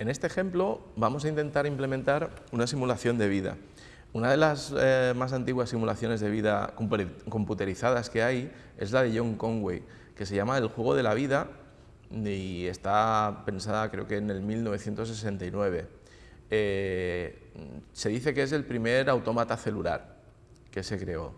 En este ejemplo vamos a intentar implementar una simulación de vida. Una de las eh, más antiguas simulaciones de vida computerizadas que hay es la de John Conway, que se llama El juego de la vida y está pensada creo que en el 1969. Eh, se dice que es el primer autómata celular que se creó.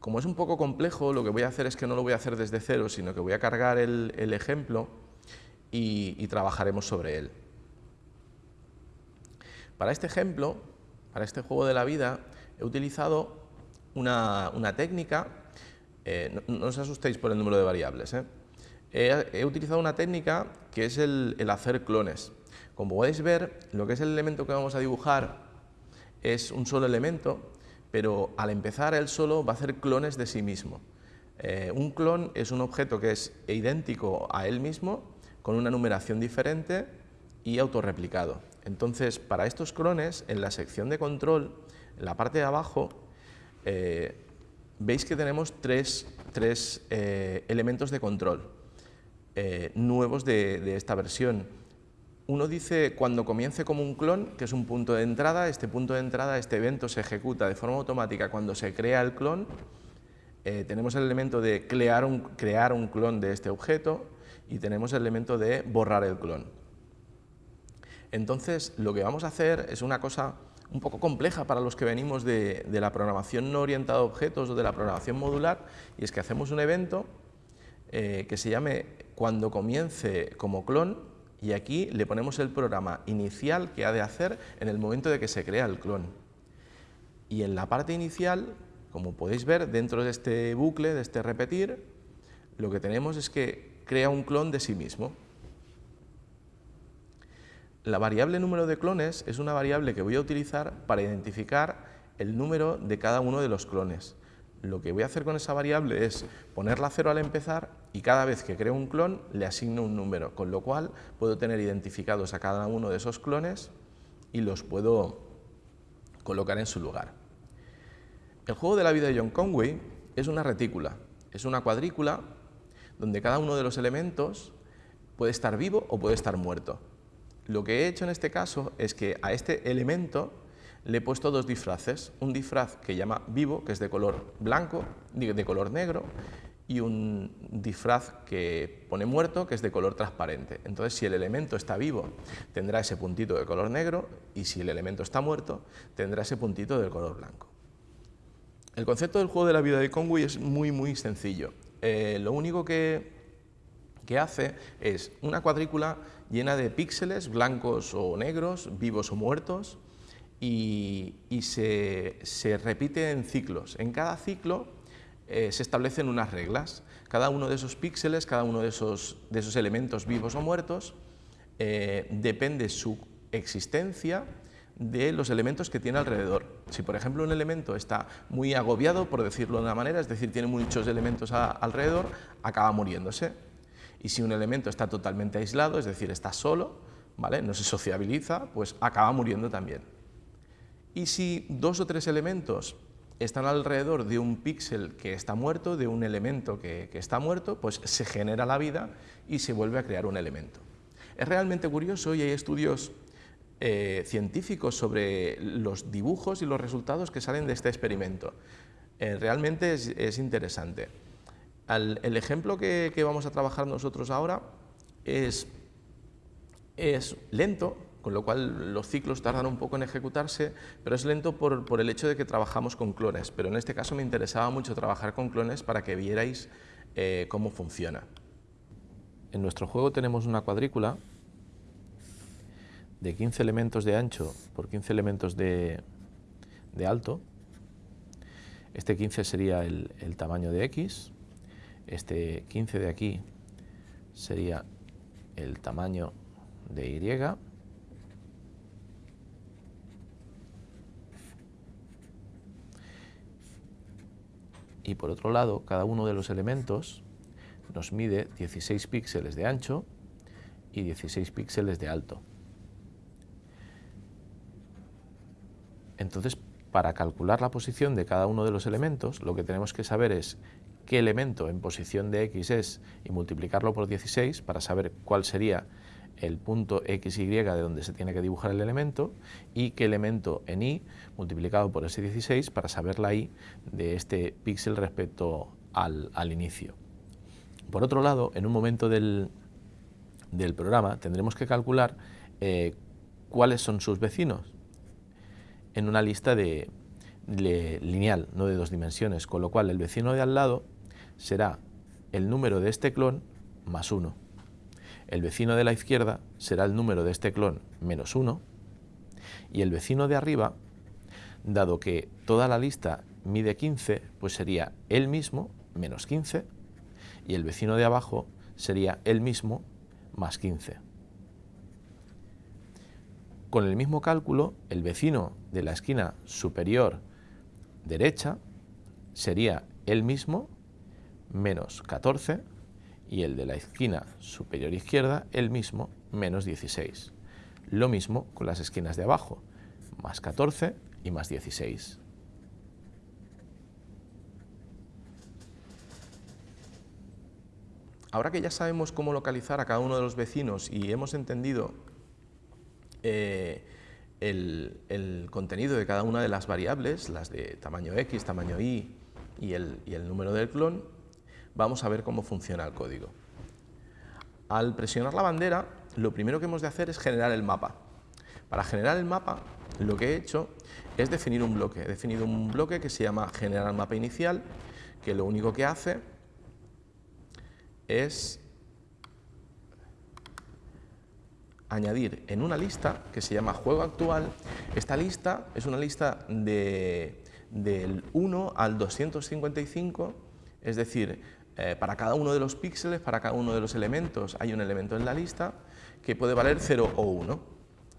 Como es un poco complejo, lo que voy a hacer es que no lo voy a hacer desde cero, sino que voy a cargar el, ejemplo y trabajaremos sobre él. Para este ejemplo, para este juego de la vida, he utilizado una, técnica, eh, no, os asustéis por el número de variables, ¿eh? he, utilizado una técnica que es el, hacer clones. Como podéis ver, lo que es el elemento que vamos a dibujar es un solo elemento, pero al empezar él solo va a hacer clones de sí mismo. Eh, un clon es un objeto que es idéntico a él mismo, con una numeración diferente y autorreplicado. Entonces, para estos clones, en la sección de control, en la parte de abajo, eh, veis que tenemos tres, eh, elementos de control eh, nuevos de, esta versión. Uno dice cuando comience como un clon, que es un punto de entrada, este punto de entrada, este evento se ejecuta de forma automática cuando se crea el clon, tenemos el elemento de crear un clon de este objeto y tenemos el elemento de borrar el clon. Entonces, lo que vamos a hacer es una cosa un poco compleja para los que venimos de, la programación no orientada a objetos o de la programación modular, y es que hacemos un evento eh, que se llame cuando comience como clon, y aquí le ponemos el programa inicial que ha de hacer en el momento de que se crea el clon. Y en la parte inicial, como podéis ver, dentro de este bucle, de este repetir, lo que tenemos es que crea un clon de sí mismo. La variable número de clones es una variable que voy a utilizar para identificar el número de cada uno de los clones. Lo que voy a hacer con esa variable es ponerla cero al empezar y cada vez que creo un clon le asigno un número, con lo cual puedo tener identificados a cada uno de esos clones y los puedo colocar en su lugar. El juego de la vida de John Conway es una retícula, es una cuadrícula donde cada uno de los elementos puede estar vivo o puede estar muerto. Lo que he hecho en este caso es que a este elemento le he puesto dos disfraces, un disfraz que llama vivo, que es de color blanco, de color negro, y un disfraz que pone muerto, que es de color transparente. Entonces, si el elemento está vivo, tendrá ese puntito de color negro, y si el elemento está muerto, tendrá ese puntito de color blanco. El concepto del juego de la vida de Conway es muy, muy sencillo. Eh, lo único que, que hace es una cuadrícula llena de píxeles blancos o negros, vivos o muertos, y, se, repite en ciclos. En cada ciclo eh, se establecen unas reglas. Cada uno de esos píxeles, cada uno de esos, de esos elementos vivos o muertos, eh, depende su existencia de los elementos que tiene alrededor. Si, por ejemplo, un elemento está muy agobiado, por decirlo de una manera, es decir, tiene muchos elementos alrededor, acaba muriéndose. Y si un elemento está totalmente aislado, es decir, está solo, ¿vale? no se sociabiliza, pues acaba muriendo también. Y si dos o tres elementos están alrededor de un píxel que está muerto, de un elemento que, está muerto, pues se genera la vida y se vuelve a crear un elemento. Es realmente curioso y hay estudios eh, científicos sobre los dibujos y los resultados que salen de este experimento. Eh, realmente es interesante el ejemplo que, vamos a trabajar nosotros ahora es, lento, con lo cual los ciclos tardan un poco en ejecutarse, pero es lento por, el hecho de que trabajamos con clones. Pero en este caso me interesaba mucho trabajar con clones para que vierais eh, cómo funciona. En nuestro juego tenemos una cuadrícula de 15 elementos de ancho por 15 elementos de, alto. Este 15 sería el tamaño de X, este 15 de aquí sería el tamaño de Y. Y por otro lado, cada uno de los elementos nos mide 16 píxeles de ancho y 16 píxeles de alto. Entonces, para calcular la posición de cada uno de los elementos, lo que tenemos que saber es qué elemento en posición de x es y multiplicarlo por 16 para saber cuál sería el punto XY de donde se tiene que dibujar el elemento y qué elemento en Y multiplicado por ese 16 para saber la Y de este píxel respecto al, inicio. Por otro lado, en un momento del, programa tendremos que calcular eh, cuáles son sus vecinos en una lista de, lineal, no de dos dimensiones, con lo cual el vecino de al lado será el número de este clon más 1. El vecino de la izquierda será el número de este clon menos 1 y el vecino de arriba, dado que toda la lista mide 15, pues sería el mismo menos 15 y el vecino de abajo sería el mismo más 15. Con el mismo cálculo, el vecino de la esquina superior derecha sería el mismo menos 14 y el de la esquina superior izquierda el mismo, menos 16. Lo mismo con las esquinas de abajo, más 14 y más 16. Ahora que ya sabemos cómo localizar a cada uno de los vecinos y hemos entendido eh, el, contenido de cada una de las variables, las de tamaño X, tamaño Y y el, y el número del clon, vamos a ver cómo funciona el código. Al presionar la bandera, lo primero que hemos de hacer es generar el mapa. Para generar el mapa, lo que he hecho es definir un bloque. He definido un bloque que se llama generar mapa inicial, que lo único que hace es añadir en una lista que se llama juego actual. Esta lista es una lista de, del 1 al 255, es decir, eh, para cada uno de los píxeles, para cada uno de los elementos, hay un elemento en la lista que puede valer 0 o 1.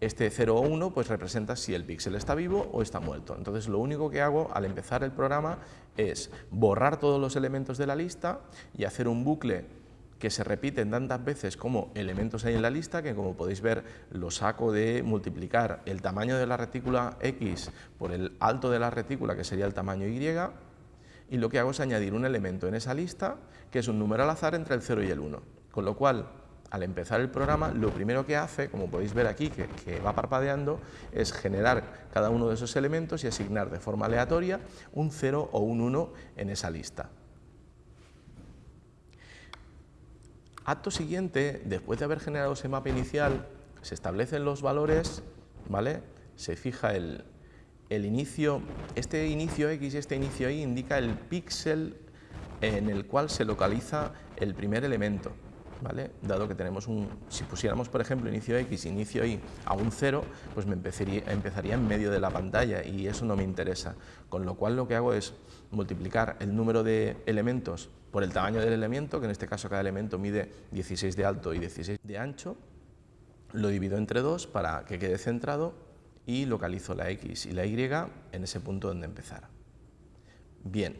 Este 0 o 1 pues, representa si el píxel está vivo o está muerto. Entonces lo único que hago al empezar el programa es borrar todos los elementos de la lista y hacer un bucle que se repiten tantas veces como elementos hay en la lista, que como podéis ver lo saco de multiplicar el tamaño de la retícula X por el alto de la retícula, que sería el tamaño Y, y lo que hago es añadir un elemento en esa lista que es un número al azar entre el 0 y el 1. Con lo cual, al empezar el programa, lo primero que hace, como podéis ver aquí, que, va parpadeando, es generar cada uno de esos elementos y asignar de forma aleatoria un 0 o un 1 en esa lista. Acto siguiente, después de haber generado ese mapa inicial, se establecen los valores, ¿vale? se fija el, inicio, este inicio X y este inicio Y indica el píxel en el cual se localiza el primer elemento. ¿Vale? Dado que tenemos un, si pusiéramos por ejemplo inicio X, inicio Y a un 0, pues me empezaría, empezaría en medio de la pantalla y eso no me interesa. Con lo cual lo que hago es multiplicar el número de elementos por el tamaño del elemento, que en este caso cada elemento mide 16 de alto y 16 de ancho, lo divido entre 2 para que quede centrado y localizo la X y la Y en ese punto donde empezar. Bien,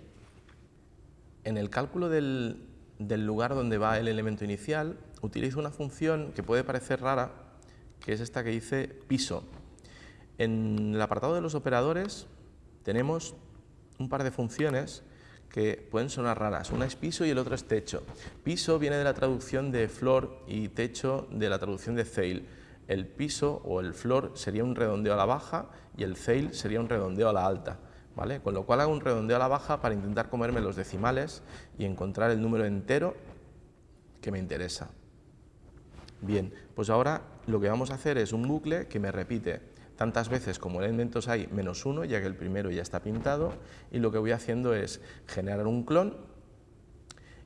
en el cálculo del, lugar donde va el elemento inicial, utilizo una función que puede parecer rara, que es esta que dice piso. En el apartado de los operadores tenemos un par de funciones que pueden sonar raras. Una es piso y el otro es techo. Piso viene de la traducción de flor y techo de la traducción de Zeil el piso o el floor sería un redondeo a la baja y el fail sería un redondeo a la alta. ¿vale? Con lo cual hago un redondeo a la baja para intentar comerme los decimales y encontrar el número entero que me interesa. Bien, pues ahora lo que vamos a hacer es un bucle que me repite tantas veces como elementos hay menos uno, ya que el primero ya está pintado, y lo que voy haciendo es generar un clon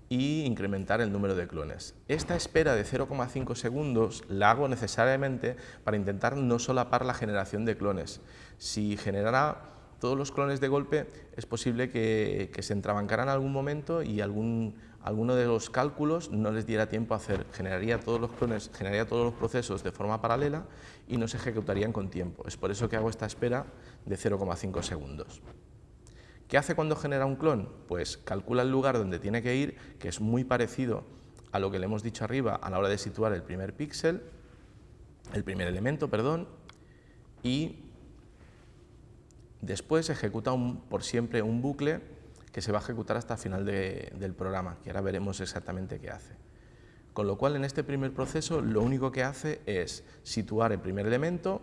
y incrementar el número de clones. Esta espera de 0,5 segundos la hago necesariamente para intentar no solapar la generación de clones. Si generara todos los clones de golpe, es posible que, se entrabancaran en algún momento y algún, alguno de los cálculos no les diera tiempo a hacer. Generaría todos los clones, generaría todos los procesos de forma paralela y no se ejecutarían con tiempo. Es por eso que hago esta espera de 0,5 segundos. ¿Qué hace cuando genera un clon? Pues calcula el lugar donde tiene que ir, que es muy parecido a lo que le hemos dicho arriba a la hora de situar el primer píxel, el primer elemento, perdón, y después ejecuta por siempre un bucle que se va a ejecutar hasta el final del programa, que ahora veremos exactamente qué hace. Con lo cual, en este primer proceso, lo único que hace es situar el primer elemento,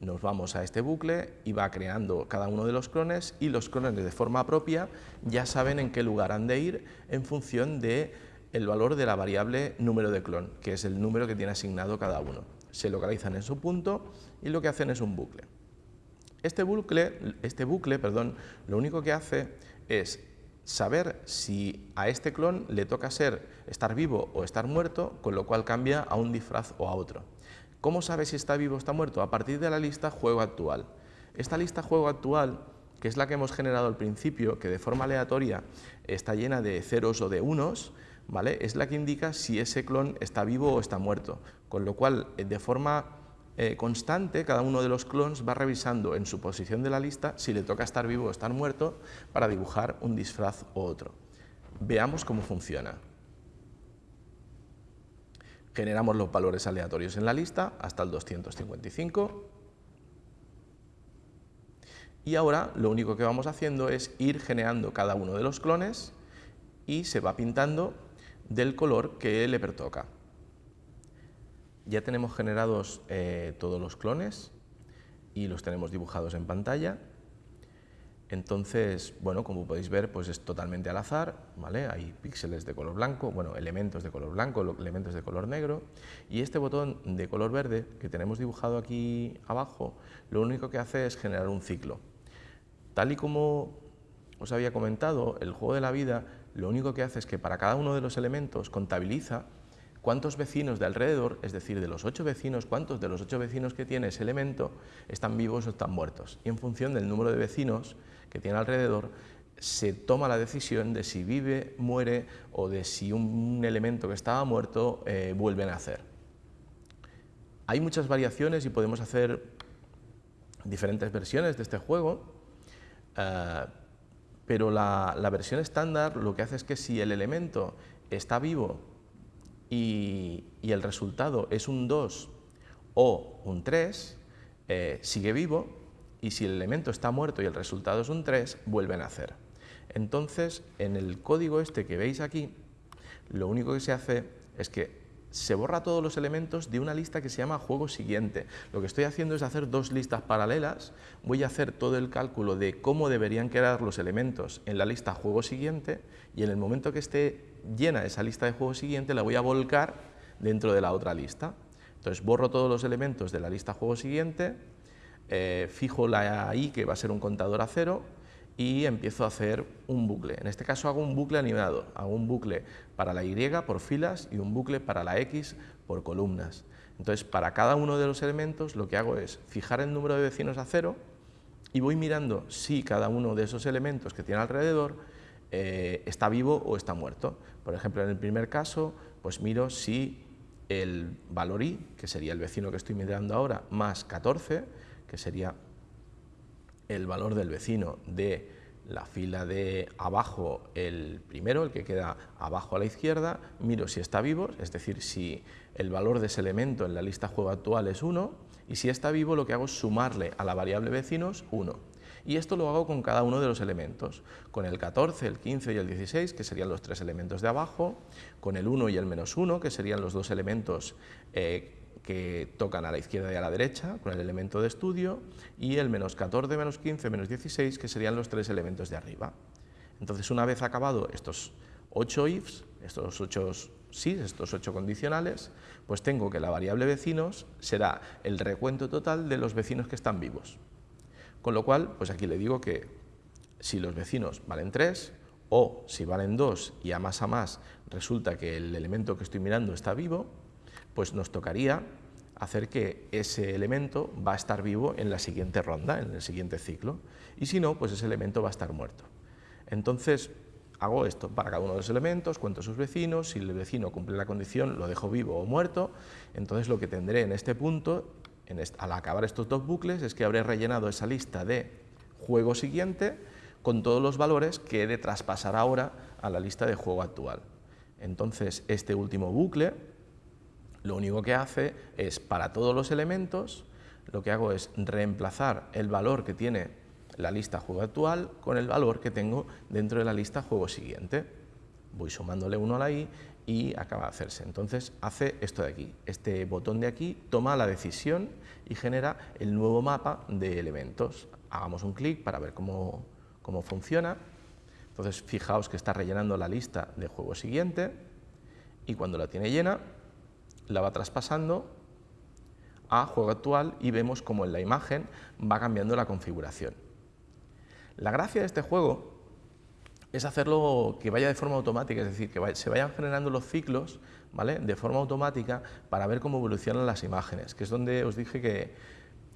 nos vamos a este bucle y va creando cada uno de los clones y los clones de forma propia ya saben en qué lugar han de ir en función de el valor de la variable número de clon, que es el número que tiene asignado cada uno. Se localizan en su punto y lo que hacen es un bucle. Este bucle, este bucle perdón, lo único que hace es saber si a este clon le toca ser estar vivo o estar muerto, con lo cual cambia a un disfraz o a otro. ¿Cómo sabe si está vivo o está muerto? A partir de la lista juego actual. Esta lista juego actual, que es la que hemos generado al principio, que de forma aleatoria está llena de ceros o de unos, ¿vale? es la que indica si ese clon está vivo o está muerto. Con lo cual, eh, de forma eh, constante, cada uno de los clones va revisando en su posición de la lista si le toca estar vivo o estar muerto para dibujar un disfraz o otro. Veamos cómo funciona generamos los valores aleatorios en la lista hasta el 255 y ahora lo único que vamos haciendo es ir generando cada uno de los clones y se va pintando del color que le pertoca. Ya tenemos generados eh, todos los clones y los tenemos dibujados en pantalla entonces, bueno, como podéis ver, pues es totalmente al azar, ¿vale? Hay píxeles de color blanco, bueno, elementos de color blanco, elementos de color negro, y este botón de color verde que tenemos dibujado aquí abajo, lo único que hace es generar un ciclo. Tal y como os había comentado, el juego de la vida lo único que hace es que para cada uno de los elementos contabiliza cuántos vecinos de alrededor, es decir, de los ocho vecinos, cuántos de los ocho vecinos que tiene ese elemento están vivos o están muertos. Y en función del número de vecinos que tiene alrededor, se toma la decisión de si vive, muere o de si un elemento que estaba muerto eh, vuelve a nacer. Hay muchas variaciones y podemos hacer diferentes versiones de este juego, eh, pero la, la versión estándar lo que hace es que si el elemento está vivo y, el resultado es un 2 o un 3, eh, sigue vivo y si el elemento está muerto y el resultado es un 3, vuelve a nacer. Entonces, en el código este que veis aquí, lo único que se hace es que se borra todos los elementos de una lista que se llama juego siguiente. Lo que estoy haciendo es hacer dos listas paralelas, voy a hacer todo el cálculo de cómo deberían quedar los elementos en la lista juego siguiente y en el momento que esté llena esa lista de juego siguiente la voy a volcar dentro de la otra lista. Entonces borro todos los elementos de la lista juego siguiente, eh, fijo la i que va a ser un contador a cero y empiezo a hacer un bucle. En este caso hago un bucle animado, hago un bucle para la Y por filas y un bucle para la X por columnas. Entonces, para cada uno de los elementos lo que hago es fijar el número de vecinos a cero y voy mirando si cada uno de esos elementos que tiene alrededor eh, está vivo o está muerto. Por ejemplo, en el primer caso, pues miro si el valor i, que sería el vecino que estoy mirando ahora, más 14, que sería el valor del vecino de la fila de abajo, el primero, el que queda abajo a la izquierda, miro si está vivo, es decir, si el valor de ese elemento en la lista juego actual es 1, y si está vivo lo que hago es sumarle a la variable vecinos 1. Y esto lo hago con cada uno de los elementos, con el 14, el 15 y el 16, que serían los tres elementos de abajo, con el 1 y el menos 1, que serían los dos elementos eh, que tocan a la izquierda y a la derecha con el elemento de estudio y el menos 14, menos 15, menos 16 que serían los tres elementos de arriba. Entonces una vez acabado estos 8 ifs, estos 8 sí, estos 8 condicionales, pues tengo que la variable vecinos será el recuento total de los vecinos que están vivos. Con lo cual, pues aquí le digo que si los vecinos valen 3 o si valen 2 y a más a más resulta que el elemento que estoy mirando está vivo, pues nos tocaría hacer que ese elemento va a estar vivo en la siguiente ronda, en el siguiente ciclo, y si no, pues ese elemento va a estar muerto. Entonces, hago esto para cada uno de los elementos, cuento a sus vecinos, si el vecino cumple la condición, lo dejo vivo o muerto, entonces lo que tendré en este punto, al acabar estos dos bucles, es que habré rellenado esa lista de juego siguiente con todos los valores que he de traspasar ahora a la lista de juego actual. Entonces, este último bucle lo único que hace es, para todos los elementos, lo que hago es reemplazar el valor que tiene la lista juego actual con el valor que tengo dentro de la lista juego siguiente. Voy sumándole uno a la i y acaba de hacerse. Entonces hace esto de aquí, este botón de aquí toma la decisión y genera el nuevo mapa de elementos. Hagamos un clic para ver cómo, cómo funciona. Entonces fijaos que está rellenando la lista de juego siguiente y cuando la tiene llena la va traspasando a juego actual y vemos como en la imagen va cambiando la configuración. La gracia de este juego es hacerlo que vaya de forma automática, es decir, que se vayan generando los ciclos ¿vale? de forma automática para ver cómo evolucionan las imágenes, que es donde os dije que,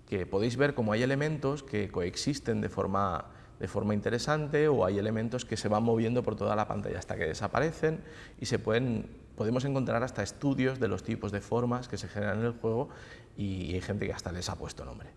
que podéis ver cómo hay elementos que coexisten de forma, de forma interesante o hay elementos que se van moviendo por toda la pantalla hasta que desaparecen y se pueden, podemos encontrar hasta estudios de los tipos de formas que se generan en el juego y hay gente que hasta les ha puesto nombre.